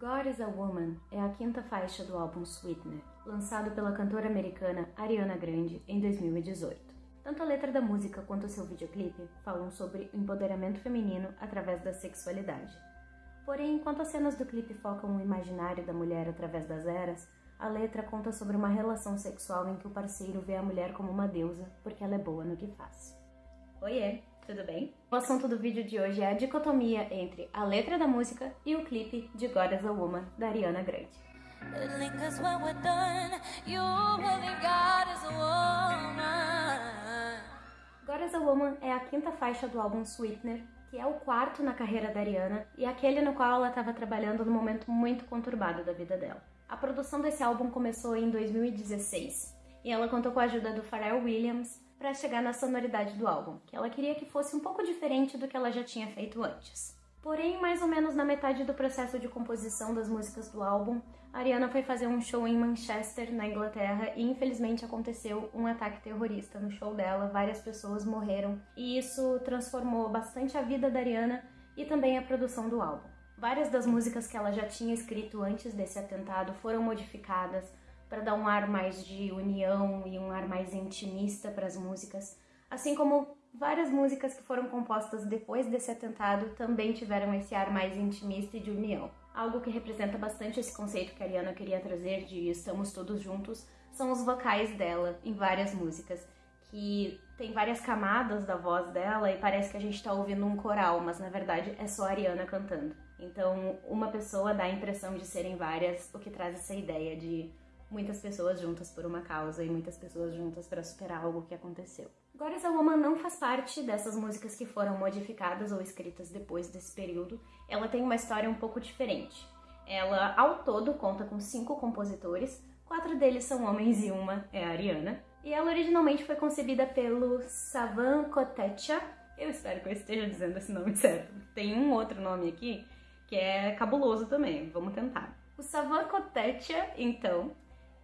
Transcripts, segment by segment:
God is a Woman é a quinta faixa do álbum Sweetener, lançado pela cantora americana Ariana Grande em 2018. Tanto a letra da música quanto seu videoclipe falam sobre o empoderamento feminino através da sexualidade. Porém, enquanto as cenas do clipe focam o imaginário da mulher através das eras, a letra conta sobre uma relação sexual em que o parceiro vê a mulher como uma deusa porque ela é boa no que faz. Oiê, tudo bem? O assunto do vídeo de hoje é a dicotomia entre a letra da música e o clipe de God as a Woman, da Ariana Grande. God as a Woman é a quinta faixa do álbum Sweetener, que é o quarto na carreira da Ariana e aquele no qual ela estava trabalhando num momento muito conturbado da vida dela. A produção desse álbum começou em 2016 e ela contou com a ajuda do Pharrell Williams, para chegar na sonoridade do álbum, que ela queria que fosse um pouco diferente do que ela já tinha feito antes. Porém, mais ou menos na metade do processo de composição das músicas do álbum, Ariana foi fazer um show em Manchester, na Inglaterra, e infelizmente aconteceu um ataque terrorista no show dela, várias pessoas morreram, e isso transformou bastante a vida da Ariana e também a produção do álbum. Várias das músicas que ela já tinha escrito antes desse atentado foram modificadas, para dar um ar mais de união e um ar mais intimista para as músicas, assim como várias músicas que foram compostas depois desse atentado também tiveram esse ar mais intimista e de união. Algo que representa bastante esse conceito que a Ariana queria trazer de estamos todos juntos são os vocais dela em várias músicas, que tem várias camadas da voz dela e parece que a gente está ouvindo um coral, mas na verdade é só a Ariana cantando. Então, uma pessoa dá a impressão de serem várias, o que traz essa ideia de muitas pessoas juntas por uma causa e muitas pessoas juntas para superar algo que aconteceu. God is a Woman não faz parte dessas músicas que foram modificadas ou escritas depois desse período. Ela tem uma história um pouco diferente. Ela, ao todo, conta com cinco compositores, quatro deles são homens e uma é a Ariana. E ela originalmente foi concebida pelo Savan Kotecha. Eu espero que eu esteja dizendo esse nome certo. Tem um outro nome aqui que é cabuloso também, vamos tentar. O Savan Kotecha, então,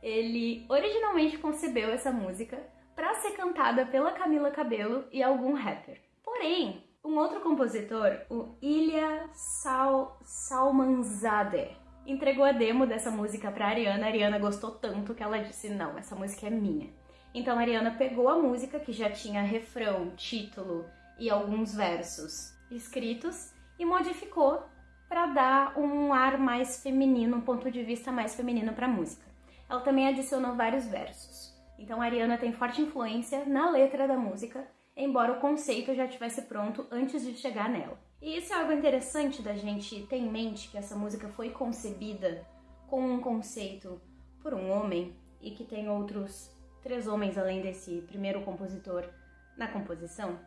ele originalmente concebeu essa música para ser cantada pela Camila Cabello e algum rapper. Porém, um outro compositor, o Ilya Sal Salmanzadeh, entregou a demo dessa música para Ariana. A Ariana gostou tanto que ela disse: "Não, essa música é minha". Então a Ariana pegou a música que já tinha refrão, título e alguns versos escritos e modificou para dar um ar mais feminino, um ponto de vista mais feminino para a música ela também adicionou vários versos. Então Ariana tem forte influência na letra da música, embora o conceito já estivesse pronto antes de chegar nela. E isso é algo interessante da gente ter em mente que essa música foi concebida com um conceito por um homem e que tem outros três homens além desse primeiro compositor na composição,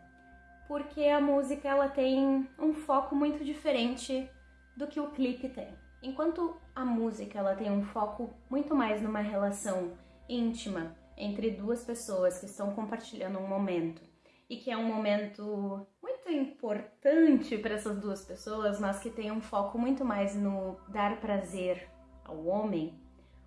porque a música ela tem um foco muito diferente do que o clipe tem. Enquanto a música ela tem um foco muito mais numa relação íntima entre duas pessoas que estão compartilhando um momento e que é um momento muito importante para essas duas pessoas, mas que tem um foco muito mais no dar prazer ao homem.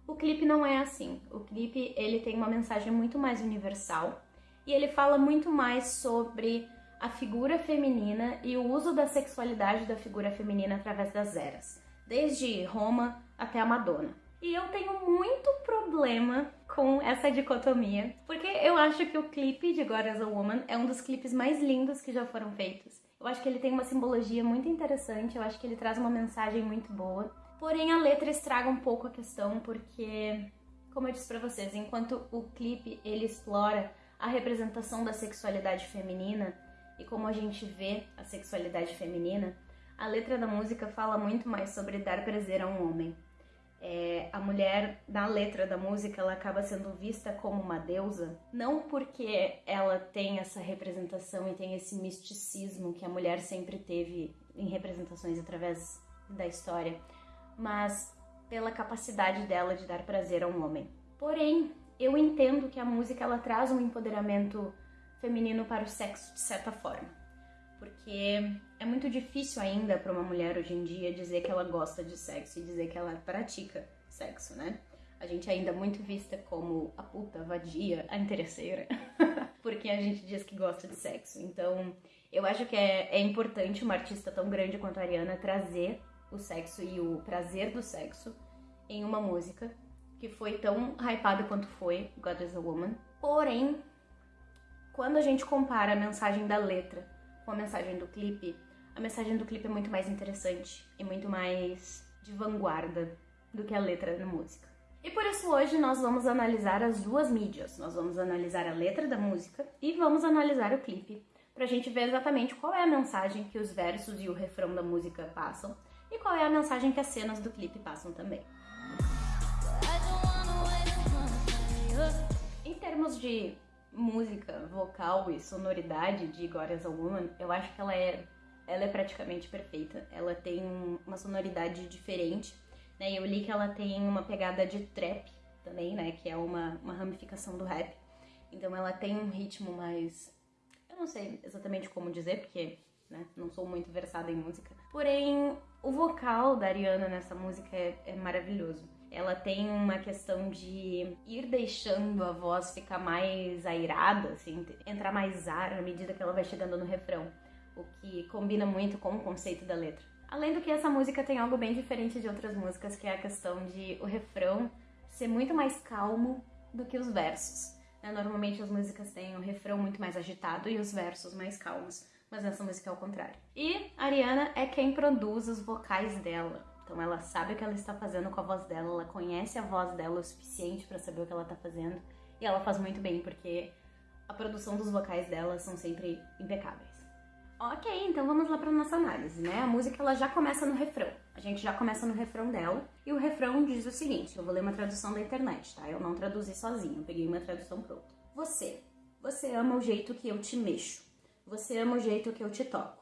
O clipe não é assim. O clipe ele tem uma mensagem muito mais universal e ele fala muito mais sobre a figura feminina e o uso da sexualidade da figura feminina através das eras desde Roma até a Madonna. E eu tenho muito problema com essa dicotomia, porque eu acho que o clipe de God as a Woman é um dos clipes mais lindos que já foram feitos. Eu acho que ele tem uma simbologia muito interessante, eu acho que ele traz uma mensagem muito boa. Porém, a letra estraga um pouco a questão, porque, como eu disse pra vocês, enquanto o clipe ele explora a representação da sexualidade feminina e como a gente vê a sexualidade feminina, a letra da música fala muito mais sobre dar prazer a um homem. É, a mulher, na letra da música, ela acaba sendo vista como uma deusa, não porque ela tem essa representação e tem esse misticismo que a mulher sempre teve em representações através da história, mas pela capacidade dela de dar prazer a um homem. Porém, eu entendo que a música ela traz um empoderamento feminino para o sexo de certa forma porque é muito difícil ainda para uma mulher hoje em dia dizer que ela gosta de sexo e dizer que ela pratica sexo, né? A gente é ainda muito vista como a puta, a vadia, a interesseira, porque a gente diz que gosta de sexo. Então, eu acho que é, é importante uma artista tão grande quanto a Ariana trazer o sexo e o prazer do sexo em uma música que foi tão hypada quanto foi God is a Woman. Porém, quando a gente compara a mensagem da letra com a mensagem do clipe, a mensagem do clipe é muito mais interessante e muito mais de vanguarda do que a letra da música. E por isso hoje nós vamos analisar as duas mídias. Nós vamos analisar a letra da música e vamos analisar o clipe pra gente ver exatamente qual é a mensagem que os versos e o refrão da música passam e qual é a mensagem que as cenas do clipe passam também. Em termos de música, vocal e sonoridade de God as a Woman, eu acho que ela é, ela é praticamente perfeita. Ela tem uma sonoridade diferente, né? Eu li que ela tem uma pegada de trap também, né? Que é uma, uma ramificação do rap. Então ela tem um ritmo mais... Eu não sei exatamente como dizer, porque né, não sou muito versada em música. Porém, o vocal da Ariana nessa música é, é maravilhoso ela tem uma questão de ir deixando a voz ficar mais airada, assim, entrar mais ar à medida que ela vai chegando no refrão, o que combina muito com o conceito da letra. Além do que essa música tem algo bem diferente de outras músicas, que é a questão de o refrão ser muito mais calmo do que os versos. Né? Normalmente as músicas têm o refrão muito mais agitado e os versos mais calmos, mas nessa música é o contrário. E a Ariana é quem produz os vocais dela. Então ela sabe o que ela está fazendo com a voz dela, ela conhece a voz dela o suficiente para saber o que ela está fazendo e ela faz muito bem porque a produção dos vocais dela são sempre impecáveis. Ok, então vamos lá para nossa análise, né? A música ela já começa no refrão. A gente já começa no refrão dela e o refrão diz o seguinte: eu vou ler uma tradução da internet, tá? Eu não traduzi sozinho, eu peguei uma tradução pronta. Você, você ama o jeito que eu te mexo. Você ama o jeito que eu te toco.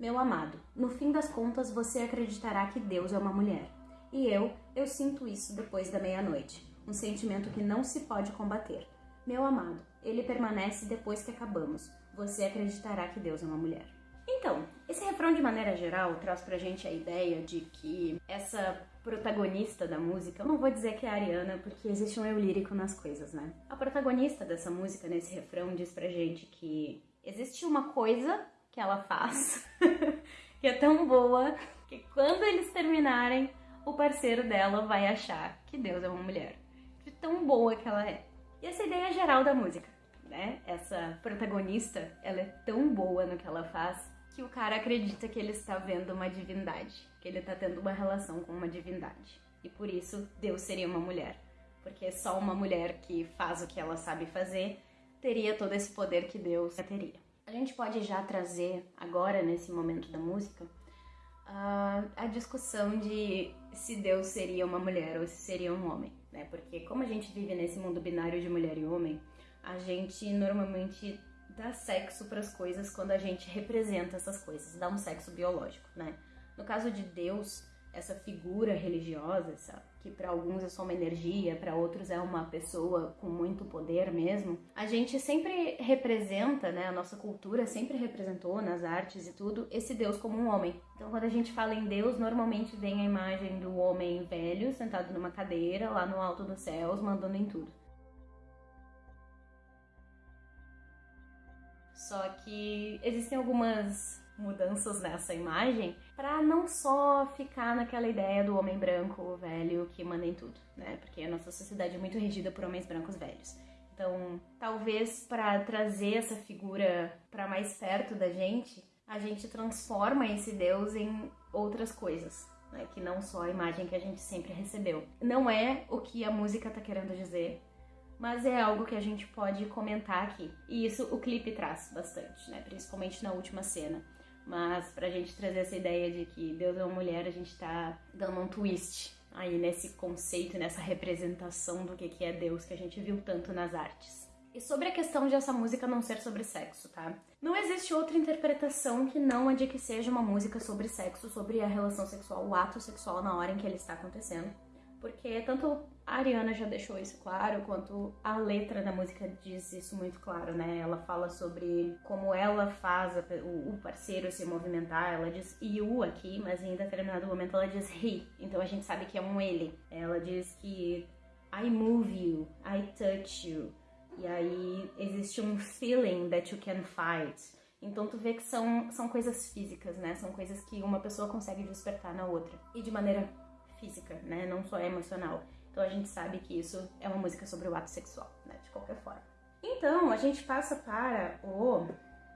Meu amado, no fim das contas você acreditará que Deus é uma mulher. E eu, eu sinto isso depois da meia-noite. Um sentimento que não se pode combater. Meu amado, ele permanece depois que acabamos. Você acreditará que Deus é uma mulher. Então, esse refrão de maneira geral traz pra gente a ideia de que essa protagonista da música, eu não vou dizer que é a Ariana, porque existe um eu lírico nas coisas, né? A protagonista dessa música, nesse refrão, diz pra gente que existe uma coisa que ela faz, que é tão boa que quando eles terminarem, o parceiro dela vai achar que Deus é uma mulher. De tão boa que ela é. E essa ideia geral da música, né? Essa protagonista, ela é tão boa no que ela faz que o cara acredita que ele está vendo uma divindade, que ele está tendo uma relação com uma divindade. E por isso Deus seria uma mulher, porque só uma mulher que faz o que ela sabe fazer teria todo esse poder que Deus teria. A gente pode já trazer agora, nesse momento da música, a, a discussão de se Deus seria uma mulher ou se seria um homem, né? Porque como a gente vive nesse mundo binário de mulher e homem, a gente normalmente dá sexo para as coisas quando a gente representa essas coisas, dá um sexo biológico, né? No caso de Deus, essa figura religiosa, essa, que para alguns é só uma energia, para outros é uma pessoa com muito poder mesmo, a gente sempre representa, né, a nossa cultura sempre representou nas artes e tudo, esse Deus como um homem. Então quando a gente fala em Deus, normalmente vem a imagem do homem velho sentado numa cadeira lá no alto dos céus, mandando em tudo. Só que existem algumas mudanças nessa imagem para não só ficar naquela ideia do homem branco velho que manda em tudo, né? Porque a nossa sociedade é muito regida por homens brancos velhos. Então, talvez para trazer essa figura para mais perto da gente, a gente transforma esse Deus em outras coisas, né? Que não só a imagem que a gente sempre recebeu. Não é o que a música tá querendo dizer, mas é algo que a gente pode comentar aqui. E isso o clipe traz bastante, né? Principalmente na última cena. Mas pra gente trazer essa ideia de que Deus é uma mulher, a gente tá dando um twist aí nesse conceito, nessa representação do que é Deus que a gente viu tanto nas artes. E sobre a questão de essa música não ser sobre sexo, tá? Não existe outra interpretação que não a de que seja uma música sobre sexo, sobre a relação sexual, o ato sexual na hora em que ele está acontecendo porque tanto a Ariana já deixou isso claro, quanto a letra da música diz isso muito claro, né? Ela fala sobre como ela faz o parceiro se movimentar, ela diz you aqui, mas em determinado momento ela diz he, então a gente sabe que é um ele. Ela diz que I move you, I touch you, e aí existe um feeling that you can fight. Então tu vê que são, são coisas físicas, né? São coisas que uma pessoa consegue despertar na outra. E de maneira física, né? Não só emocional. Então a gente sabe que isso é uma música sobre o ato sexual, né? De qualquer forma. Então a gente passa para o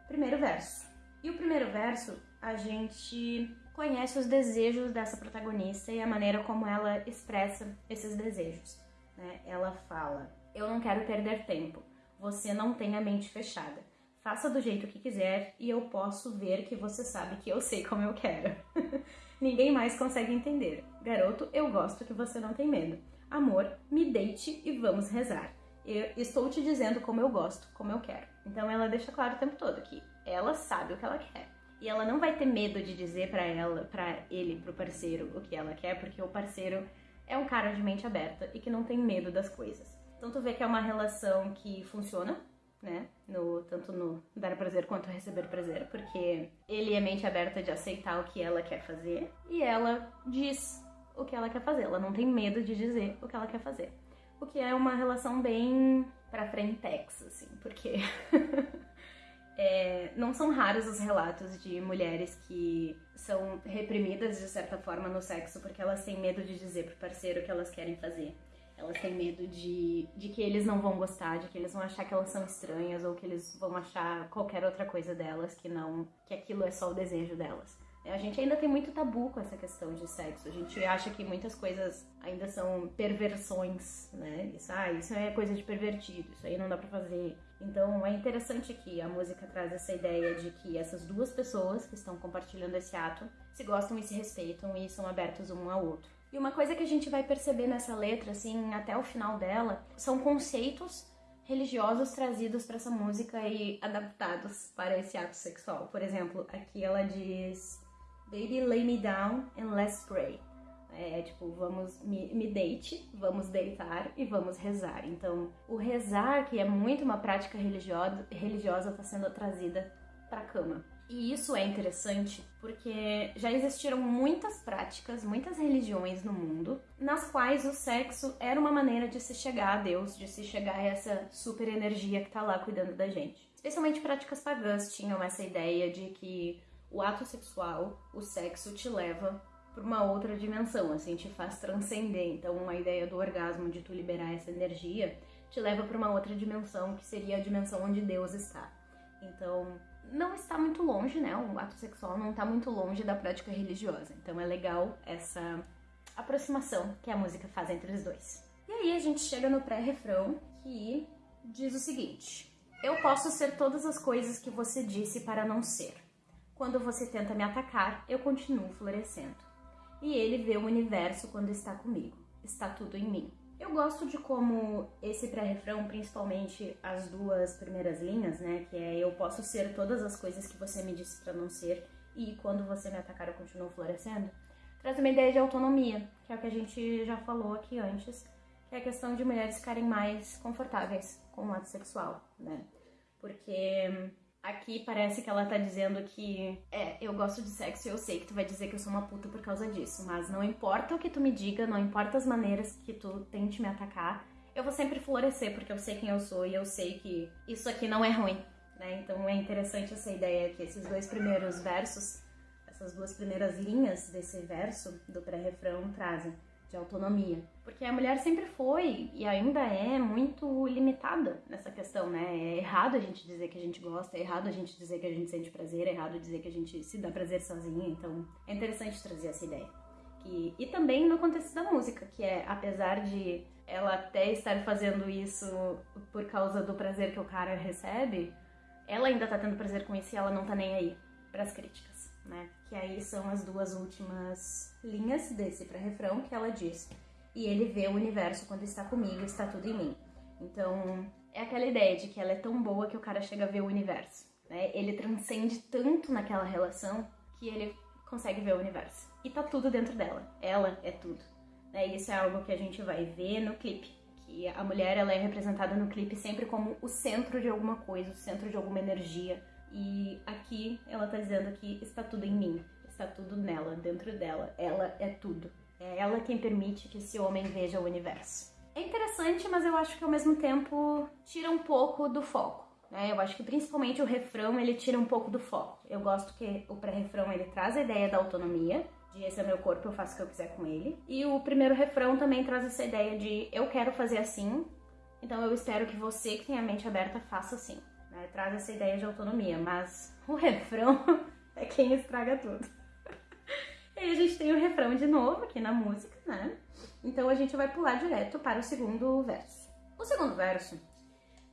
primeiro verso. E o primeiro verso, a gente conhece os desejos dessa protagonista e a maneira como ela expressa esses desejos. Né? Ela fala: Eu não quero perder tempo. Você não tem a mente fechada. Faça do jeito que quiser e eu posso ver que você sabe que eu sei como eu quero. Ninguém mais consegue entender. Garoto, eu gosto que você não tem medo. Amor, me deite e vamos rezar. Eu estou te dizendo como eu gosto, como eu quero. Então ela deixa claro o tempo todo que ela sabe o que ela quer. E ela não vai ter medo de dizer para ela, para ele, pro parceiro o que ela quer, porque o parceiro é um cara de mente aberta e que não tem medo das coisas. Então tu vê que é uma relação que funciona, né? No, tanto no dar prazer quanto receber prazer, porque ele é mente aberta de aceitar o que ela quer fazer e ela diz o que ela quer fazer. Ela não tem medo de dizer o que ela quer fazer. O que é uma relação bem pra frentex, assim, porque é, não são raros os relatos de mulheres que são reprimidas de certa forma no sexo porque elas têm medo de dizer pro parceiro o que elas querem fazer. Elas têm medo de, de que eles não vão gostar, de que eles vão achar que elas são estranhas ou que eles vão achar qualquer outra coisa delas que não, que aquilo é só o desejo delas. A gente ainda tem muito tabu com essa questão de sexo. A gente acha que muitas coisas ainda são perversões, né? Isso, ah, isso é coisa de pervertido, isso aí não dá pra fazer. Então é interessante que a música traz essa ideia de que essas duas pessoas que estão compartilhando esse ato se gostam e se respeitam e são abertos um ao outro. E uma coisa que a gente vai perceber nessa letra, assim, até o final dela, são conceitos religiosos trazidos para essa música e adaptados para esse ato sexual. Por exemplo, aqui ela diz: Baby, lay me down and let's pray. É tipo, vamos me, me deite, vamos deitar e vamos rezar. Então, o rezar, que é muito uma prática religiosa, religiosa está sendo trazida para a cama. E isso é interessante porque já existiram muitas práticas, muitas religiões no mundo, nas quais o sexo era uma maneira de se chegar a Deus, de se chegar a essa super energia que está lá cuidando da gente. Especialmente práticas pagãs tinham essa ideia de que o ato sexual, o sexo, te leva para uma outra dimensão, assim, te faz transcender. Então, a ideia do orgasmo, de tu liberar essa energia, te leva para uma outra dimensão, que seria a dimensão onde Deus está. Então, não está muito longe, né? O ato sexual não está muito longe da prática religiosa. Então é legal essa aproximação que a música faz entre os dois. E aí a gente chega no pré-refrão que diz o seguinte: Eu posso ser todas as coisas que você disse para não ser. Quando você tenta me atacar, eu continuo florescendo. E ele vê o universo quando está comigo. Está tudo em mim. Eu gosto de como esse pré-refrão, principalmente as duas primeiras linhas, né, que é eu posso ser todas as coisas que você me disse para não ser e quando você me atacar eu continuo florescendo, traz uma ideia de autonomia, que é o que a gente já falou aqui antes, que é a questão de mulheres ficarem mais confortáveis com o ato sexual, né? Porque Aqui parece que ela tá dizendo que é, eu gosto de sexo e eu sei que tu vai dizer que eu sou uma puta por causa disso, mas não importa o que tu me diga, não importa as maneiras que tu tente me atacar, eu vou sempre florescer porque eu sei quem eu sou e eu sei que isso aqui não é ruim, né? Então é interessante essa ideia que esses dois primeiros versos, essas duas primeiras linhas desse verso do pré-refrão trazem de autonomia. Porque a mulher sempre foi e ainda é muito limitada nessa questão, né? É errado a gente dizer que a gente gosta, é errado a gente dizer que a gente sente prazer, é errado dizer que a gente se dá prazer sozinha. Então é interessante trazer essa ideia. Que, e também no contexto da música, que é, apesar de ela até estar fazendo isso por causa do prazer que o cara recebe, ela ainda tá tendo prazer com isso e ela não tá nem aí para as críticas, né? Que aí são as duas últimas linhas desse pré-refrão que ela diz: E ele vê o universo quando está comigo, está tudo em mim. Então, é aquela ideia de que ela é tão boa que o cara chega a ver o universo. Né? Ele transcende tanto naquela relação que ele consegue ver o universo. E tá tudo dentro dela. Ela é tudo. Né? Isso é algo que a gente vai ver no clipe. Que a mulher ela é representada no clipe sempre como o centro de alguma coisa, o centro de alguma energia. E aqui ela tá dizendo que está tudo em mim. Está tudo nela, dentro dela. Ela é tudo. É ela quem permite que esse homem veja o universo. É interessante, mas eu acho que ao mesmo tempo tira um pouco do foco. né? Eu acho que principalmente o refrão ele tira um pouco do foco. Eu gosto que o pré-refrão ele traz a ideia da autonomia, de esse é meu corpo, eu faço o que eu quiser com ele. E o primeiro refrão também traz essa ideia de eu quero fazer assim, então eu espero que você que tem a mente aberta faça assim. Né? Traz essa ideia de autonomia, mas o refrão é quem estraga tudo. Aí a gente tem o refrão de novo aqui na música, né? Então a gente vai pular direto para o segundo verso. O segundo verso,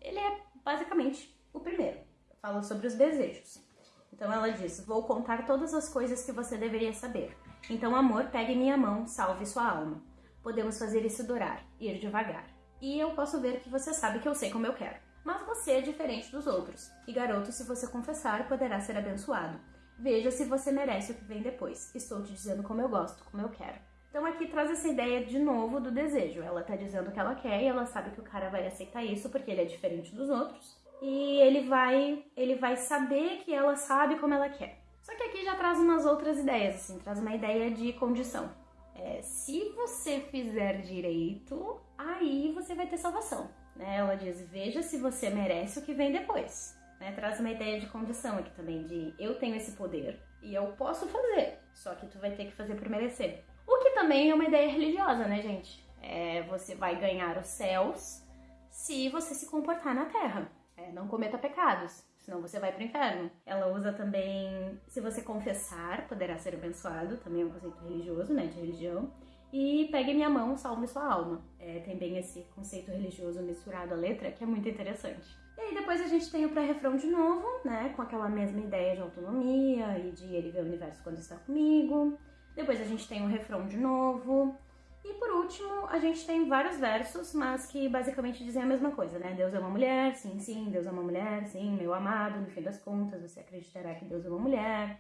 ele é basicamente o primeiro. Fala sobre os desejos. Então ela diz: Vou contar todas as coisas que você deveria saber. Então, amor, pegue minha mão, salve sua alma. Podemos fazer isso durar, ir devagar. E eu posso ver que você sabe que eu sei como eu quero. Mas você é diferente dos outros. E garoto, se você confessar, poderá ser abençoado. Veja se você merece o que vem depois. Estou te dizendo como eu gosto, como eu quero. Então aqui traz essa ideia de novo do desejo. Ela tá dizendo o que ela quer e ela sabe que o cara vai aceitar isso porque ele é diferente dos outros. E ele vai, ele vai saber que ela sabe como ela quer. Só que aqui já traz umas outras ideias, assim, traz uma ideia de condição. É, se você fizer direito, aí você vai ter salvação. Né? Ela diz: veja se você merece o que vem depois. Né? Traz uma ideia de condição aqui também, de eu tenho esse poder e eu posso fazer, só que tu vai ter que fazer por merecer. O que também é uma ideia religiosa, né, gente? É, você vai ganhar os céus se você se comportar na terra. É, não cometa pecados senão você vai para o inferno. Ela usa também, se você confessar, poderá ser abençoado, também é um conceito religioso, né, de religião. E pegue minha mão, salve sua alma. É, tem bem esse conceito religioso misturado à letra, que é muito interessante. E aí depois a gente tem o pré-refrão de novo, né, com aquela mesma ideia de autonomia e de ele ver o universo quando está comigo. Depois a gente tem o refrão de novo. E por último, a gente tem vários versos, mas que basicamente dizem a mesma coisa, né? Deus é uma mulher, sim, sim, Deus é uma mulher, sim, meu amado, no fim das contas, você acreditará que Deus é uma mulher.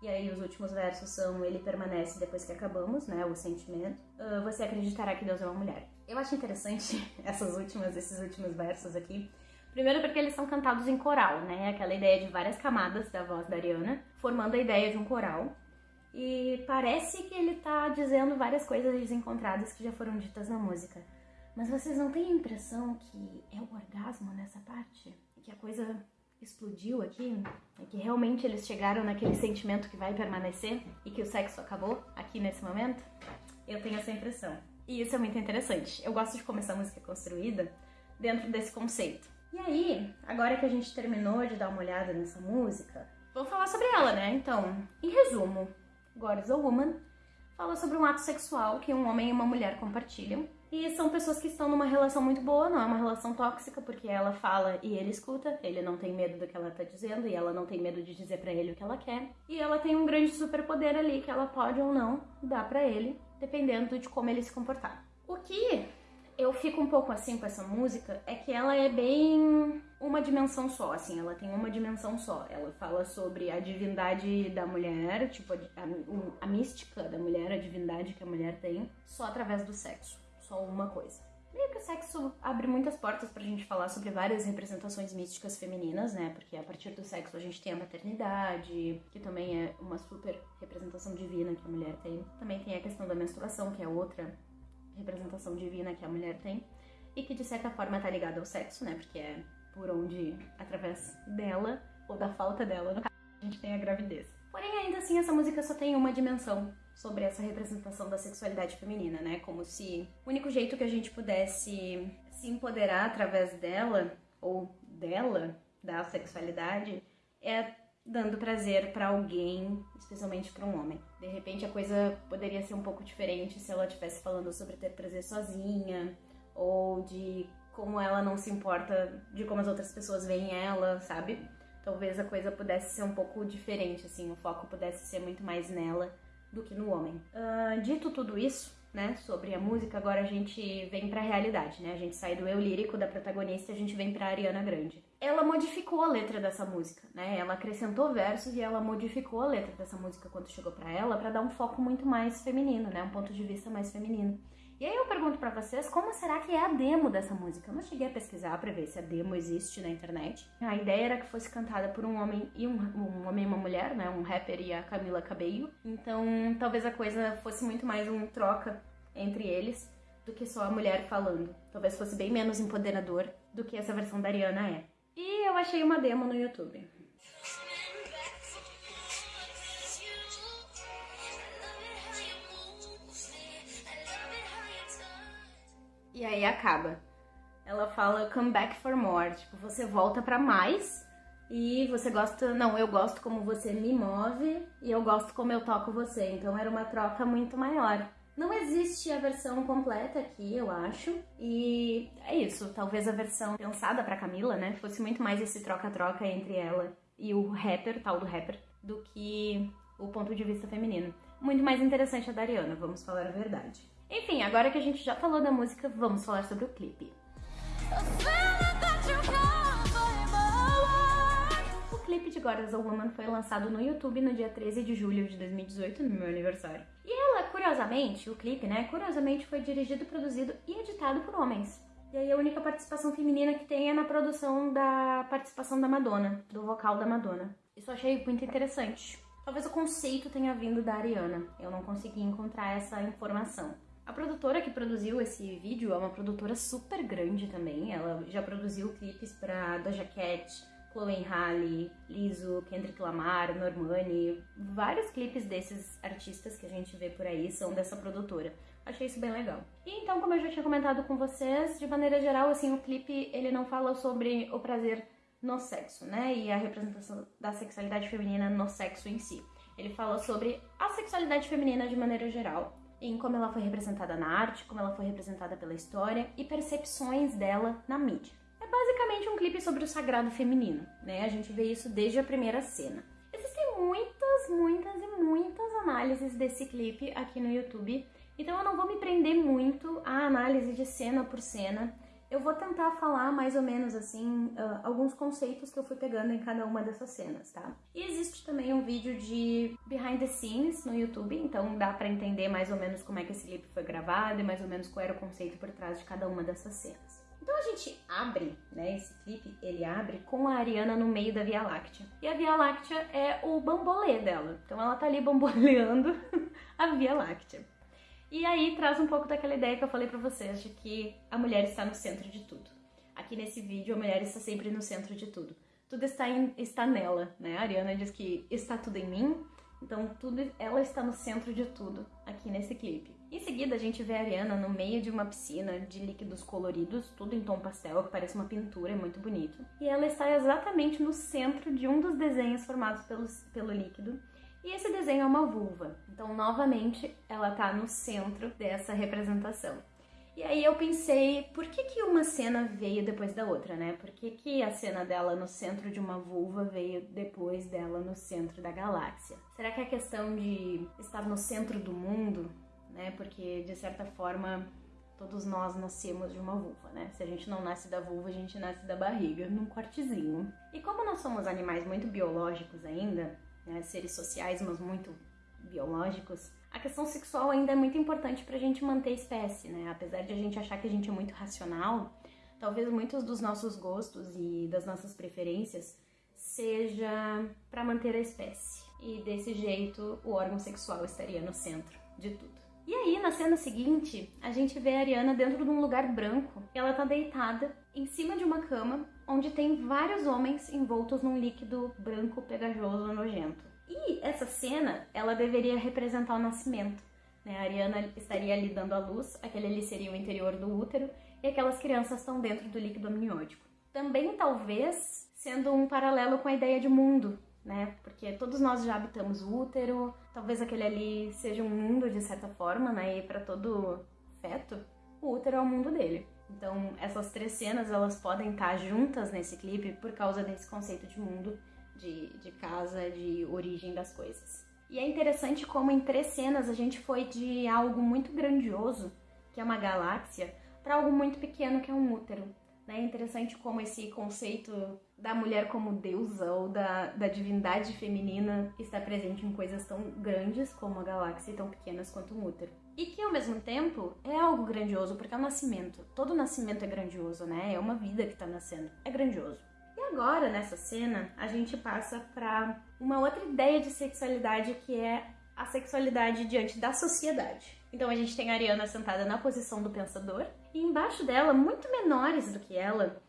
E aí os últimos versos são ele permanece depois que acabamos, né? O sentimento. Uh, você acreditará que Deus é uma mulher. Eu acho interessante essas últimas, esses últimos versos aqui. Primeiro porque eles são cantados em coral, né? Aquela ideia de várias camadas da voz da Ariana, formando a ideia de um coral. E parece que ele tá dizendo várias coisas desencontradas que já foram ditas na música. Mas vocês não têm a impressão que é o orgasmo nessa parte? Que a coisa explodiu aqui? É que realmente eles chegaram naquele sentimento que vai permanecer e que o sexo acabou aqui nesse momento? Eu tenho essa impressão. E isso é muito interessante. Eu gosto de como essa música construída dentro desse conceito. E aí, agora que a gente terminou de dar uma olhada nessa música, vamos falar sobre ela, né? Então, em resumo, God is a Woman, fala sobre um ato sexual que um homem e uma mulher compartilham. E são pessoas que estão numa relação muito boa, não é uma relação tóxica, porque ela fala e ele escuta, ele não tem medo do que ela tá dizendo e ela não tem medo de dizer para ele o que ela quer. E ela tem um grande superpoder ali que ela pode ou não dar para ele, dependendo de como ele se comportar. O que eu fico um pouco assim com essa música é que ela é bem uma dimensão só, assim, ela tem uma dimensão só. Ela fala sobre a divindade da mulher, tipo, a, a, a mística da mulher, a divindade que a mulher tem, só através do sexo. Só uma coisa. Meio que o sexo abre muitas portas pra gente falar sobre várias representações místicas femininas, né? Porque a partir do sexo a gente tem a maternidade, que também é uma super representação divina que a mulher tem. Também tem a questão da menstruação, que é outra representação divina que a mulher tem e que de certa forma está ligada ao sexo, né? Porque é por onde, através dela ou da falta dela, no caso, a gente tem a gravidez. Porém, ainda assim, essa música só tem uma dimensão sobre essa representação da sexualidade feminina, né? Como se o único jeito que a gente pudesse se empoderar através dela ou dela, da sexualidade, é dando prazer para alguém, especialmente para um homem. De repente a coisa poderia ser um pouco diferente se ela estivesse falando sobre ter prazer sozinha ou de como ela não se importa de como as outras pessoas veem ela, sabe? Talvez a coisa pudesse ser um pouco diferente, assim, o foco pudesse ser muito mais nela do que no homem. Uh, dito tudo isso, né, sobre a música, agora a gente vem para a realidade, né? A gente sai do eu lírico da protagonista e a gente vem para Ariana Grande. Ela modificou a letra dessa música, né? Ela acrescentou versos e ela modificou a letra dessa música quando chegou para ela para dar um foco muito mais feminino, né? Um ponto de vista mais feminino. E aí eu pergunto para vocês, como será que é a demo dessa música? Eu não cheguei a pesquisar para ver se a demo existe na internet. A ideia era que fosse cantada por um homem e um, um homem e uma mulher, né? Um rapper e a Camila Cabello. Então, talvez a coisa fosse muito mais um troca entre eles do que só a mulher falando. Talvez fosse bem menos empoderador do que essa versão da Ariana é. E eu achei uma demo no YouTube. E aí acaba. Ela fala come back for more, tipo, você volta para mais e você gosta, não, eu gosto como você me move e eu gosto como eu toco você. Então era uma troca muito maior. Não existe a versão completa aqui, eu acho. E é isso, talvez a versão pensada para Camila, né, fosse muito mais esse troca-troca entre ela e o rapper, tal do rapper, do que o ponto de vista feminino. Muito mais interessante a da Ariana, vamos falar a verdade. Enfim, agora que a gente já falou da música, vamos falar sobre o clipe. O clipe de God as a Woman foi lançado no YouTube no dia 13 de julho de 2018, no meu aniversário. E ela, curiosamente, o clipe, né, curiosamente foi dirigido, produzido e editado por homens. E aí a única participação feminina que tem é na produção da participação da Madonna, do vocal da Madonna. Isso eu achei muito interessante. Talvez o conceito tenha vindo da Ariana. Eu não consegui encontrar essa informação. A produtora que produziu esse vídeo é uma produtora super grande também. Ela já produziu clipes para Doja Cat, Chloe Halle, Lizzo, Kendrick Lamar, Normani. Vários clipes desses artistas que a gente vê por aí são dessa produtora. Achei isso bem legal. E então, como eu já tinha comentado com vocês, de maneira geral, assim, o clipe ele não fala sobre o prazer no sexo, né? E a representação da sexualidade feminina no sexo em si. Ele fala sobre a sexualidade feminina de maneira geral em como ela foi representada na arte, como ela foi representada pela história e percepções dela na mídia. Basicamente um clipe sobre o sagrado feminino, né? A gente vê isso desde a primeira cena. Existem muitas, muitas e muitas análises desse clipe aqui no YouTube, então eu não vou me prender muito à análise de cena por cena eu vou tentar falar mais ou menos assim uh, alguns conceitos que eu fui pegando em cada uma dessas cenas, tá? E existe também um vídeo de behind the scenes no YouTube, então dá para entender mais ou menos como é que esse clipe foi gravado e mais ou menos qual era o conceito por trás de cada uma dessas cenas. Então a gente abre, né, esse clipe, ele abre com a Ariana no meio da Via Láctea. E a Via Láctea é o bambolê dela. Então ela tá ali bamboleando a Via Láctea. E aí traz um pouco daquela ideia que eu falei pra vocês, de que a mulher está no centro de tudo. Aqui nesse vídeo, a mulher está sempre no centro de tudo. Tudo está, em, está nela, né? A Ariana diz que está tudo em mim, então tudo, ela está no centro de tudo aqui nesse clipe. Em seguida, a gente vê a Ariana no meio de uma piscina de líquidos coloridos, tudo em tom pastel, que parece uma pintura, é muito bonito. E ela está exatamente no centro de um dos desenhos formados pelo, pelo líquido, e esse desenho é uma vulva, então novamente ela tá no centro dessa representação. E aí eu pensei, por que, que uma cena veio depois da outra, né? Por que, que a cena dela no centro de uma vulva veio depois dela no centro da galáxia? Será que é questão de estar no centro do mundo, né? Porque de certa forma todos nós nascemos de uma vulva, né? Se a gente não nasce da vulva, a gente nasce da barriga, num cortezinho. E como nós somos animais muito biológicos ainda, né, seres sociais, mas muito biológicos, a questão sexual ainda é muito importante para a gente manter a espécie, né? Apesar de a gente achar que a gente é muito racional, talvez muitos dos nossos gostos e das nossas preferências seja para manter a espécie. E desse jeito, o órgão sexual estaria no centro de tudo. E aí, na cena seguinte, a gente vê a Ariana dentro de um lugar branco. Ela tá deitada em cima de uma cama onde tem vários homens envoltos num líquido branco, pegajoso, nojento. E essa cena, ela deveria representar o nascimento. Né? A Ariana estaria ali dando a luz, aquele ali seria o interior do útero, e aquelas crianças estão dentro do líquido amniótico. Também, talvez, sendo um paralelo com a ideia de mundo, né? Porque todos nós já habitamos o útero, talvez aquele ali seja um mundo de certa forma, né? E para todo feto, o útero é o mundo dele. Então, essas três cenas, elas podem estar juntas nesse clipe por causa desse conceito de mundo, de, de casa, de origem das coisas. E é interessante como em três cenas a gente foi de algo muito grandioso, que é uma galáxia, para algo muito pequeno, que é um útero. Né? É interessante como esse conceito da mulher como deusa ou da, da divindade feminina está presente em coisas tão grandes como a galáxia e tão pequenas quanto um útero. E que ao mesmo tempo é algo grandioso, porque é o nascimento. Todo nascimento é grandioso, né? É uma vida que está nascendo. É grandioso. E agora, nessa cena, a gente passa para uma outra ideia de sexualidade que é a sexualidade diante da sociedade. Então a gente tem a Ariana sentada na posição do pensador, e embaixo dela, muito menores do que ela,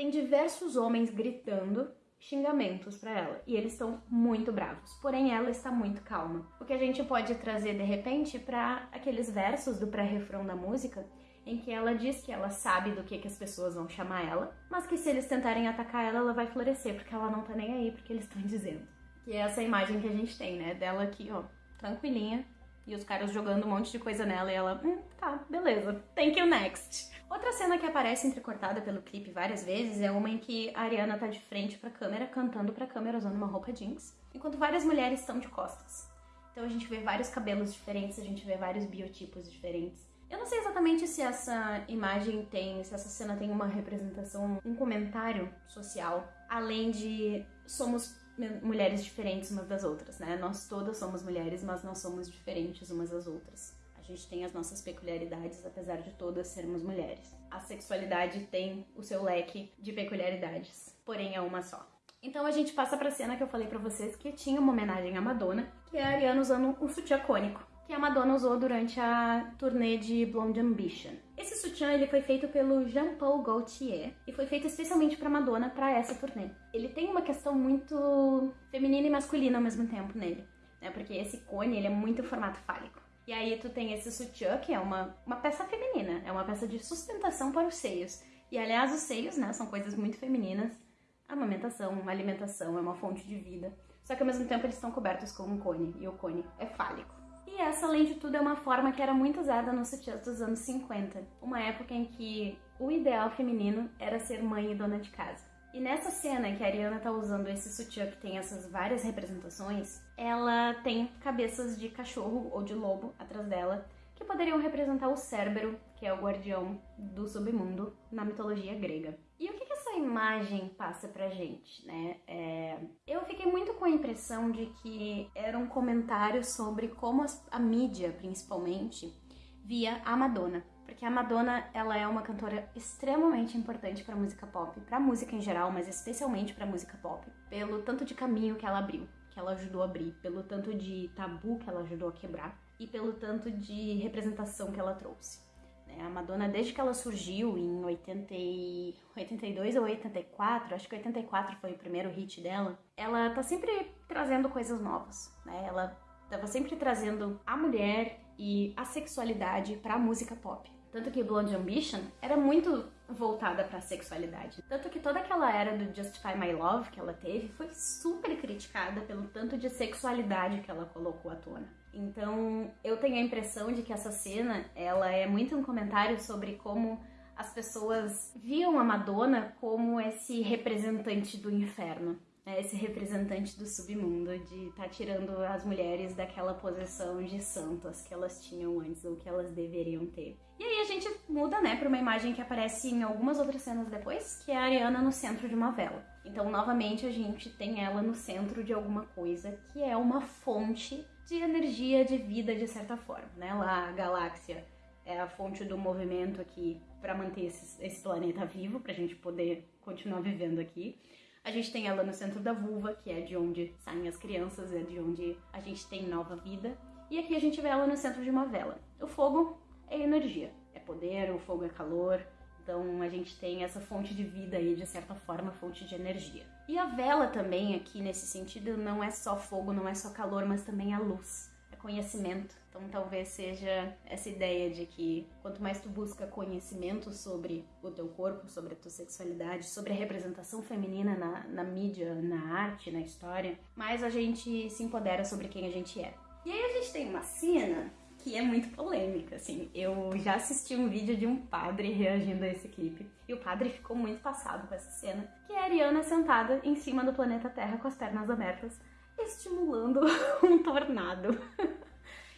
tem diversos homens gritando xingamentos para ela e eles estão muito bravos. Porém, ela está muito calma. O que a gente pode trazer de repente para aqueles versos do pré-refrão da música em que ela diz que ela sabe do que, que as pessoas vão chamar ela, mas que se eles tentarem atacar ela, ela vai florescer, porque ela não tá nem aí porque eles estão dizendo. Que é essa imagem que a gente tem, né? Dela aqui, ó, tranquilinha, e os caras jogando um monte de coisa nela e ela, hum, tá, beleza, thank you next. Outra cena que aparece entrecortada pelo clipe várias vezes é uma em que a Ariana tá de frente pra câmera, cantando pra câmera usando uma roupa jeans, enquanto várias mulheres estão de costas. Então a gente vê vários cabelos diferentes, a gente vê vários biotipos diferentes. Eu não sei exatamente se essa imagem tem, se essa cena tem uma representação, um comentário social, além de somos mulheres diferentes umas das outras, né? Nós todas somos mulheres, mas não somos diferentes umas das outras gente tem as nossas peculiaridades, apesar de todas sermos mulheres. A sexualidade tem o seu leque de peculiaridades, porém é uma só. Então a gente passa pra cena que eu falei pra vocês que tinha uma homenagem à Madonna, que é a Ariana usando um sutiã cônico, que a Madonna usou durante a turnê de Blonde Ambition. Esse sutiã ele foi feito pelo Jean-Paul Gaultier e foi feito especialmente para Madonna para essa turnê. Ele tem uma questão muito feminina e masculina ao mesmo tempo nele, né? Porque esse cone ele é muito formato fálico. E aí tu tem esse sutiã, que é uma, uma peça feminina, é uma peça de sustentação para os seios. E aliás, os seios, né, são coisas muito femininas. A amamentação, a alimentação é uma fonte de vida. Só que ao mesmo tempo eles estão cobertos com um cone, e o cone é fálico. E essa, além de tudo, é uma forma que era muito usada nos sutiãs dos anos 50, uma época em que o ideal feminino era ser mãe e dona de casa. E nessa cena que a Ariana tá usando esse sutiã que tem essas várias representações, ela tem cabeças de cachorro ou de lobo atrás dela, que poderiam representar o Cérbero, que é o guardião do submundo na mitologia grega. E o que, imagem passa pra gente, né? É... Eu fiquei muito com a impressão de que era um comentário sobre como a mídia, principalmente, via a Madonna porque a Madonna, ela é uma cantora extremamente importante para música pop, para música em geral, mas especialmente para música pop, pelo tanto de caminho que ela abriu, que ela ajudou a abrir, pelo tanto de tabu que ela ajudou a quebrar e pelo tanto de representação que ela trouxe. Né? A Madonna, desde que ela surgiu em 80 82 ou 84, acho que 84 foi o primeiro hit dela, ela tá sempre trazendo coisas novas, né? Ela tava sempre trazendo a mulher e a sexualidade para a música pop. Tanto que Blonde Ambition era muito voltada para a sexualidade. Tanto que toda aquela era do Justify My Love que ela teve foi super criticada pelo tanto de sexualidade que ela colocou à tona. Então, eu tenho a impressão de que essa cena, ela é muito um comentário sobre como as pessoas viam a Madonna como esse representante do inferno é esse representante do submundo, de estar tá tirando as mulheres daquela posição de santas que elas tinham antes ou que elas deveriam ter. E aí a gente muda, né, para uma imagem que aparece em algumas outras cenas depois, que é a Ariana no centro de uma vela. Então, novamente, a gente tem ela no centro de alguma coisa que é uma fonte de energia, de vida, de certa forma, né? Lá, a galáxia é a fonte do movimento aqui para manter esse, esse planeta vivo, para a gente poder continuar vivendo aqui. A gente tem ela no centro da vulva, que é de onde saem as crianças, é de onde a gente tem nova vida. E aqui a gente vê ela no centro de uma vela. O fogo é energia, é poder, o fogo é calor. Então a gente tem essa fonte de vida aí, de certa forma, fonte de energia. E a vela também, aqui nesse sentido, não é só fogo, não é só calor, mas também a luz conhecimento. Então talvez seja essa ideia de que quanto mais tu busca conhecimento sobre o teu corpo, sobre a tua sexualidade, sobre a representação feminina na, na mídia, na arte, na história, mais a gente se empodera sobre quem a gente é. E aí a gente tem uma cena que é muito polêmica, assim. Eu já assisti um vídeo de um padre reagindo a esse clipe e o padre ficou muito passado com essa cena, que é a Ariana sentada em cima do planeta Terra com as pernas abertas, estimulando um tornado.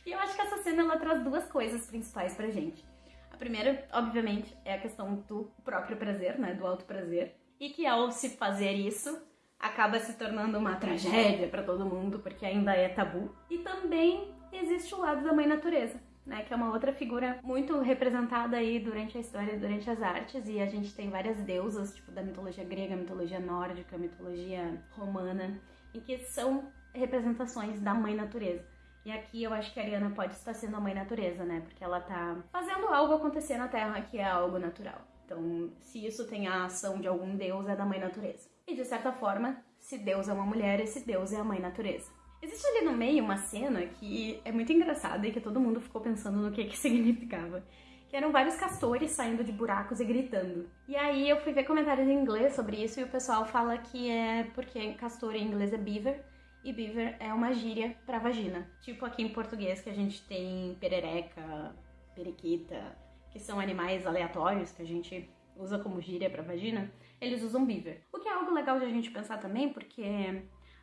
e eu acho que essa cena ela traz duas coisas principais pra gente. A primeira, obviamente, é a questão do próprio prazer, né, do alto prazer, e que ao se fazer isso, acaba se tornando uma tragédia para todo mundo, porque ainda é tabu. E também existe o lado da mãe natureza, né, que é uma outra figura muito representada aí durante a história, durante as artes, e a gente tem várias deusas, tipo da mitologia grega, mitologia nórdica, mitologia romana, em que são representações da mãe natureza. E aqui eu acho que a Ariana pode estar sendo a mãe natureza, né? Porque ela tá fazendo algo acontecer na Terra que é algo natural. Então, se isso tem a ação de algum deus, é da mãe natureza. E de certa forma, se Deus é uma mulher, esse Deus é a mãe natureza. Existe ali no meio uma cena que é muito engraçada e que todo mundo ficou pensando no que que significava. Que eram vários castores saindo de buracos e gritando. E aí eu fui ver comentários em inglês sobre isso e o pessoal fala que é porque castor em inglês é beaver e beaver é uma gíria para vagina. Tipo aqui em português que a gente tem perereca, periquita, que são animais aleatórios que a gente usa como gíria para vagina, eles usam beaver. O que é algo legal de a gente pensar também, porque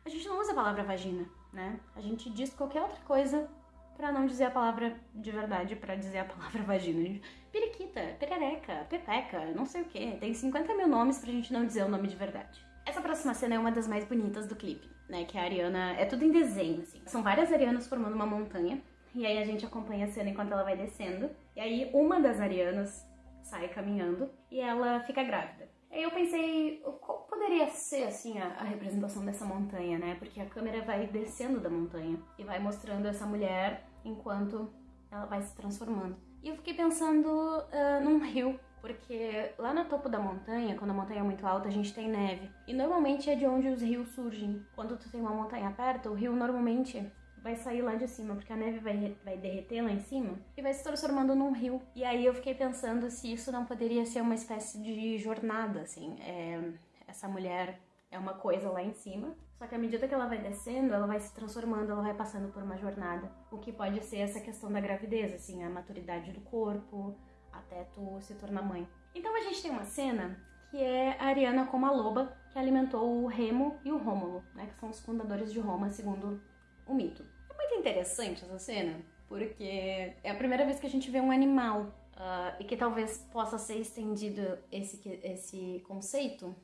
a gente não usa a palavra vagina, né? A gente diz qualquer outra coisa para não dizer a palavra de verdade, para dizer a palavra vagina. Periquita, perereca, pepeca, não sei o que. Tem 50 mil nomes pra gente não dizer o nome de verdade. Essa próxima cena é uma das mais bonitas do clipe, né? Que a Ariana. É tudo em desenho, assim. São várias Arianas formando uma montanha. E aí a gente acompanha a cena enquanto ela vai descendo. E aí uma das Arianas sai caminhando e ela fica grávida. Aí eu pensei, qual poderia ser assim a, a, representação dessa montanha, né? Porque a câmera vai descendo da montanha e vai mostrando essa mulher enquanto ela vai se transformando. E eu fiquei pensando uh, num rio, porque lá no topo da montanha, quando a montanha é muito alta, a gente tem neve. E normalmente é de onde os rios surgem. Quando tu tem uma montanha perto, o rio normalmente vai sair lá de cima, porque a neve vai, vai derreter lá em cima e vai se transformando num rio. E aí eu fiquei pensando se isso não poderia ser uma espécie de jornada, assim. É, essa mulher é uma coisa lá em cima, só que à medida que ela vai descendo, ela vai se transformando, ela vai passando por uma jornada. O que pode ser essa questão da gravidez, assim, a maturidade do corpo, até tu se tornar mãe. Então a gente tem uma cena que é a Ariana como a loba que alimentou o Remo e o Rômulo, né, que são os fundadores de Roma, segundo o mito. Muito interessante essa cena, porque é a primeira vez que a gente vê um animal uh, e que talvez possa ser estendido esse, esse conceito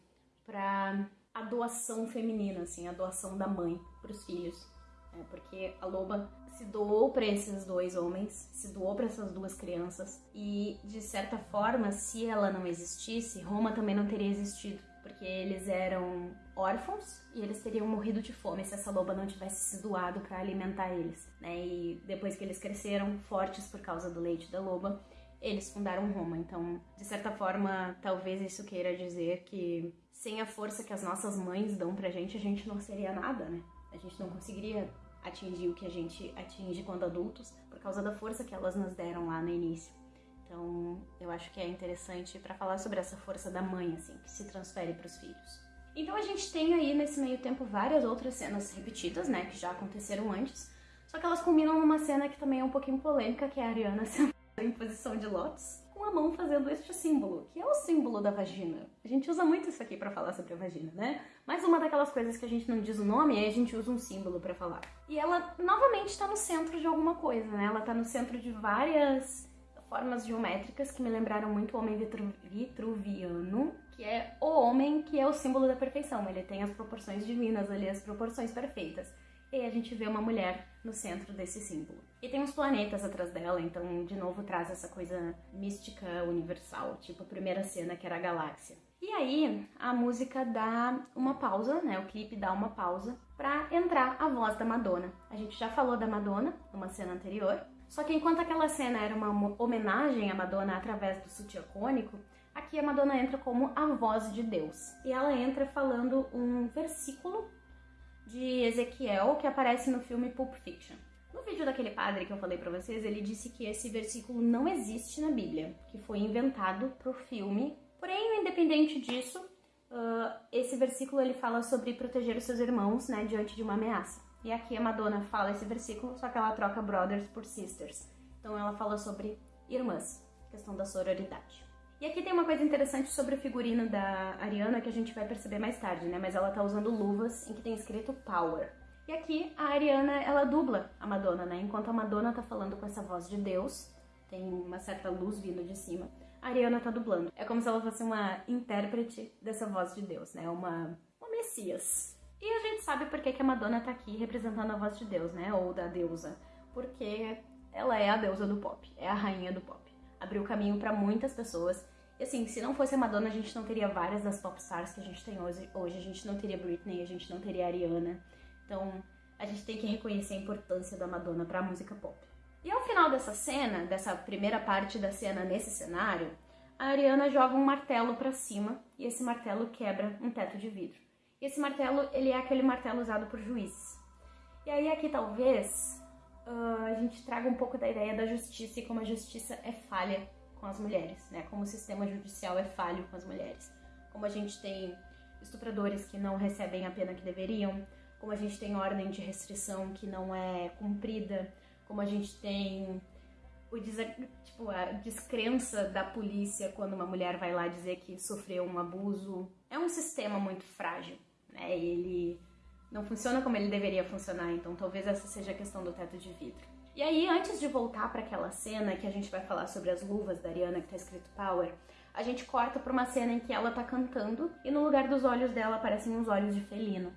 para a doação feminina, assim, a doação da mãe para os filhos. É, porque a loba se doou para esses dois homens, se doou para essas duas crianças e de certa forma, se ela não existisse, Roma também não teria existido porque eles eram órfãos e eles teriam morrido de fome se essa loba não tivesse se doado para alimentar eles, né? E depois que eles cresceram fortes por causa do leite da loba, eles fundaram Roma. Então, de certa forma, talvez isso queira dizer que sem a força que as nossas mães dão pra gente, a gente não seria nada, né? A gente não conseguiria atingir o que a gente atinge quando adultos por causa da força que elas nos deram lá no início. Então, eu acho que é interessante para falar sobre essa força da mãe, assim, que se transfere para os filhos. Então, a gente tem aí nesse meio tempo várias outras cenas repetidas, né, que já aconteceram antes, só que elas combinam numa cena que também é um pouquinho polêmica, que é a Ariana sentada em posição de lótus, com a mão fazendo este símbolo, que é o símbolo da vagina. A gente usa muito isso aqui para falar sobre a vagina, né? Mas uma daquelas coisas que a gente não diz o nome, aí a gente usa um símbolo para falar. E ela novamente está no centro de alguma coisa, né? Ela está no centro de várias formas geométricas que me lembraram muito o homem vitru vitruviano, é homem que é o símbolo da perfeição. Ele tem as proporções divinas ali, as proporções perfeitas. E a gente vê uma mulher no centro desse símbolo. E tem uns planetas atrás dela, então de novo traz essa coisa mística universal, tipo a primeira cena que era a galáxia. E aí a música dá uma pausa, né? O clipe dá uma pausa para entrar a voz da Madonna. A gente já falou da Madonna numa cena anterior, só que enquanto aquela cena era uma homenagem à Madonna através do sutiã cônico, aqui a Madonna entra como a voz de Deus. E ela entra falando um versículo de Ezequiel que aparece no filme Pulp Fiction. No vídeo daquele padre que eu falei para vocês, ele disse que esse versículo não existe na Bíblia, que foi inventado pro filme. Porém, independente disso, uh, esse versículo ele fala sobre proteger os seus irmãos, né, diante de uma ameaça. E aqui a Madonna fala esse versículo, só que ela troca brothers por sisters. Então ela fala sobre irmãs, questão da sororidade. E aqui tem uma coisa interessante sobre o figurino da Ariana que a gente vai perceber mais tarde, né? Mas ela tá usando luvas em que tem escrito Power. E aqui a Ariana, ela dubla a Madonna, né? Enquanto a Madonna tá falando com essa voz de Deus, tem uma certa luz vindo de cima, a Ariana tá dublando. É como se ela fosse uma intérprete dessa voz de Deus, né? Uma, uma messias, e a gente sabe por que, que a Madonna tá aqui representando a voz de Deus, né? Ou da deusa. Porque ela é a deusa do pop, é a rainha do pop. Abriu caminho para muitas pessoas. E assim, se não fosse a Madonna, a gente não teria várias das pop stars que a gente tem hoje. Hoje a gente não teria Britney, a gente não teria Ariana. Então, a gente tem que reconhecer a importância da Madonna para a música pop. E ao final dessa cena, dessa primeira parte da cena nesse cenário, a Ariana joga um martelo para cima e esse martelo quebra um teto de vidro. E esse martelo, ele é aquele martelo usado por juízes. E aí aqui talvez uh, a gente traga um pouco da ideia da justiça e como a justiça é falha com as mulheres, né? Como o sistema judicial é falho com as mulheres. Como a gente tem estupradores que não recebem a pena que deveriam, como a gente tem ordem de restrição que não é cumprida, como a gente tem o tipo, a descrença da polícia quando uma mulher vai lá dizer que sofreu um abuso. É um sistema muito frágil, né? Ele não funciona como ele deveria funcionar, então talvez essa seja a questão do teto de vidro. E aí, antes de voltar para aquela cena que a gente vai falar sobre as luvas da Ariana que tá escrito Power, a gente corta para uma cena em que ela tá cantando e no lugar dos olhos dela aparecem uns olhos de felino.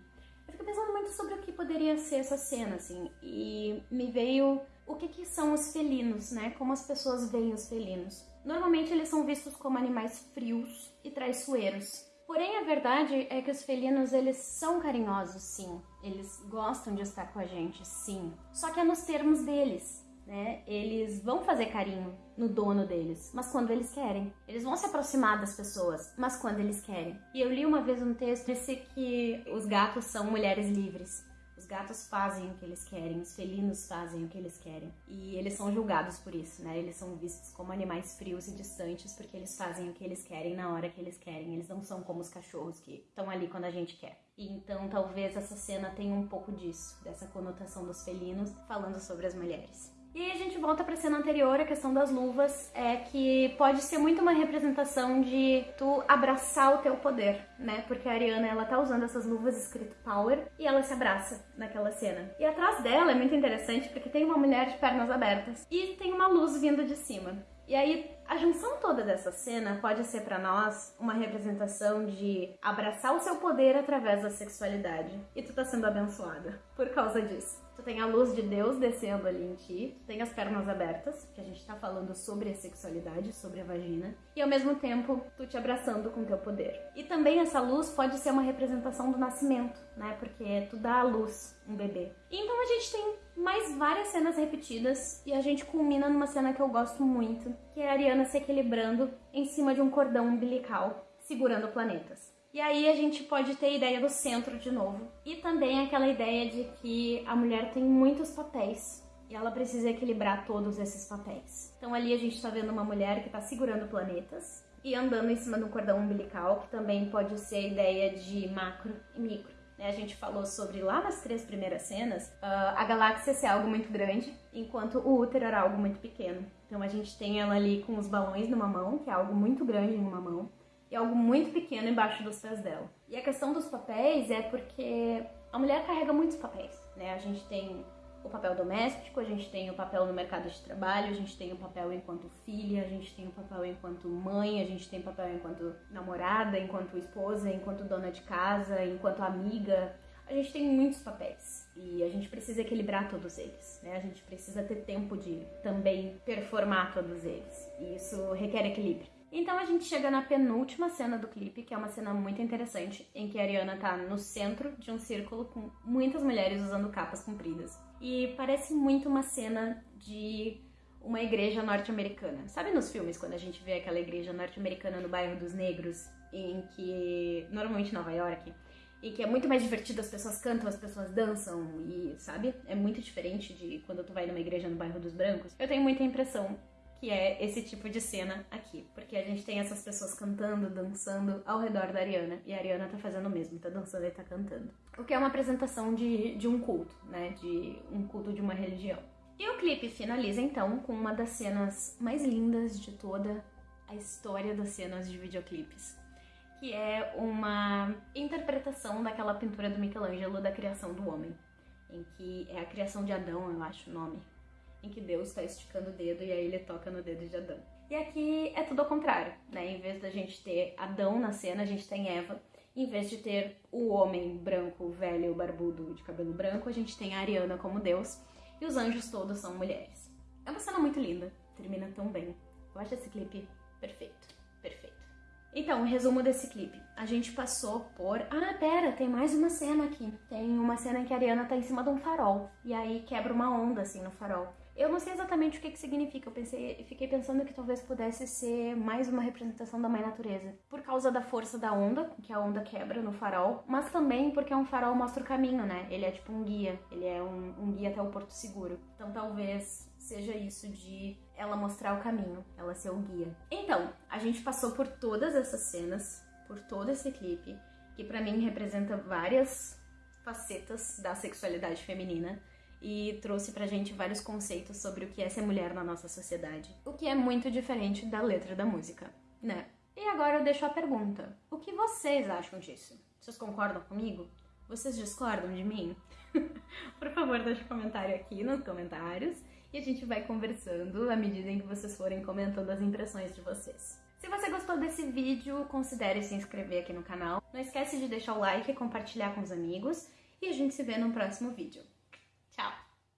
Eu fico pensando muito sobre o que poderia ser essa cena, assim, e me veio o que, que são os felinos, né? Como as pessoas veem os felinos. Normalmente eles são vistos como animais frios e traiçoeiros. Porém, a verdade é que os felinos, eles são carinhosos, sim. Eles gostam de estar com a gente, sim. Só que é nos termos deles, né? Eles vão fazer carinho no dono deles, mas quando eles querem. Eles vão se aproximar das pessoas, mas quando eles querem. E eu li uma vez um texto disse que os gatos são mulheres livres. Os gatos fazem o que eles querem, os felinos fazem o que eles querem. E eles são julgados por isso, né? Eles são vistos como animais frios e distantes porque eles fazem o que eles querem na hora que eles querem. Eles não são como os cachorros que estão ali quando a gente quer. Então talvez essa cena tenha um pouco disso, dessa conotação dos felinos falando sobre as mulheres. E aí a gente volta para a cena anterior, a questão das luvas, é que pode ser muito uma representação de tu abraçar o teu poder, né? Porque a Ariana, ela tá usando essas luvas escrito Power e ela se abraça naquela cena. E atrás dela é muito interessante porque tem uma mulher de pernas abertas e tem uma luz vindo de cima. E aí, a junção toda dessa cena pode ser para nós uma representação de abraçar o seu poder através da sexualidade. E tu tá sendo abençoada por causa disso. Tu tem a luz de Deus descendo ali em ti, tu tem as pernas abertas, que a gente tá falando sobre a sexualidade, sobre a vagina, e ao mesmo tempo tu te abraçando com teu poder. E também essa luz pode ser uma representação do nascimento, né? Porque tu dá à luz um bebê. E então a gente tem mais várias cenas repetidas e a gente culmina numa cena que eu gosto muito, que é a Ariana se equilibrando em cima de um cordão umbilical, segurando planetas. E aí a gente pode ter a ideia do centro de novo. E também aquela ideia de que a mulher tem muitos papéis e ela precisa equilibrar todos esses papéis. Então ali a gente está vendo uma mulher que está segurando planetas e andando em cima de um cordão umbilical, que também pode ser a ideia de macro e micro. Né? A gente falou sobre lá nas três primeiras cenas uh, a galáxia ser algo muito grande, enquanto o útero era algo muito pequeno. Então a gente tem ela ali com os balões numa mão, que é algo muito grande em uma mão, e algo muito pequeno embaixo dos pés dela. E a questão dos papéis é porque a mulher carrega muitos papéis, né? A gente tem o papel doméstico, a gente tem o papel no mercado de trabalho, a gente tem o papel enquanto filha, a gente tem o papel enquanto mãe, a gente tem o papel enquanto namorada, enquanto esposa, enquanto dona de casa, enquanto amiga. A gente tem muitos papéis e a gente precisa equilibrar todos eles, né? A gente precisa ter tempo de também performar todos eles. E isso requer equilíbrio. Então a gente chega na penúltima cena do clipe, que é uma cena muito interessante, em que a Ariana tá no centro de um círculo com muitas mulheres usando capas compridas. E parece muito uma cena de uma igreja norte-americana. Sabe nos filmes quando a gente vê aquela igreja norte-americana no bairro dos negros, em que normalmente Nova York, e que é muito mais divertido, as pessoas cantam, as pessoas dançam e, sabe? É muito diferente de quando tu vai numa igreja no bairro dos brancos. Eu tenho muita impressão que é esse tipo de cena aqui. Porque a gente tem essas pessoas cantando, dançando ao redor da Ariana. E a Ariana tá fazendo o mesmo, tá dançando e tá cantando. O que é uma apresentação de, de um culto, né? De um culto de uma religião. E o clipe finaliza então com uma das cenas mais lindas de toda a história das cenas de videoclipes. Que é uma interpretação daquela pintura do Michelangelo da criação do homem. Em que é a criação de Adão, eu acho o nome em que Deus está esticando o dedo e aí ele toca no dedo de Adão. E aqui é tudo ao contrário, né? Em vez da gente ter Adão na cena, a gente tem Eva. Em vez de ter o homem branco, velho, barbudo, de cabelo branco, a gente tem a Ariana como Deus. E os anjos todos são mulheres. É uma cena muito linda, termina tão bem. Eu acho esse clipe perfeito, perfeito. Então, resumo desse clipe. A gente passou por. Ah, pera, tem mais uma cena aqui. Tem uma cena em que a Ariana tá em cima de um farol. E aí quebra uma onda assim no farol. Eu não sei exatamente o que, que significa, eu pensei, fiquei pensando que talvez pudesse ser mais uma representação da mãe natureza. Por causa da força da onda, que a onda quebra no farol, mas também porque um farol mostra o caminho, né? Ele é tipo um guia, ele é um, um guia até o porto seguro. Então talvez seja isso de ela mostrar o caminho, ela ser o guia. Então, a gente passou por todas essas cenas, por todo esse clipe, que para mim representa várias facetas da sexualidade feminina e trouxe pra gente vários conceitos sobre o que é ser mulher na nossa sociedade, o que é muito diferente da letra da música, né? E agora eu deixo a pergunta: o que vocês acham disso? Vocês concordam comigo? Vocês discordam de mim? Por favor, deixe um comentário aqui nos comentários e a gente vai conversando à medida em que vocês forem comentando as impressões de vocês. Se você gostou desse vídeo, considere se inscrever aqui no canal. Não esquece de deixar o like e compartilhar com os amigos. E a gente se vê no próximo vídeo.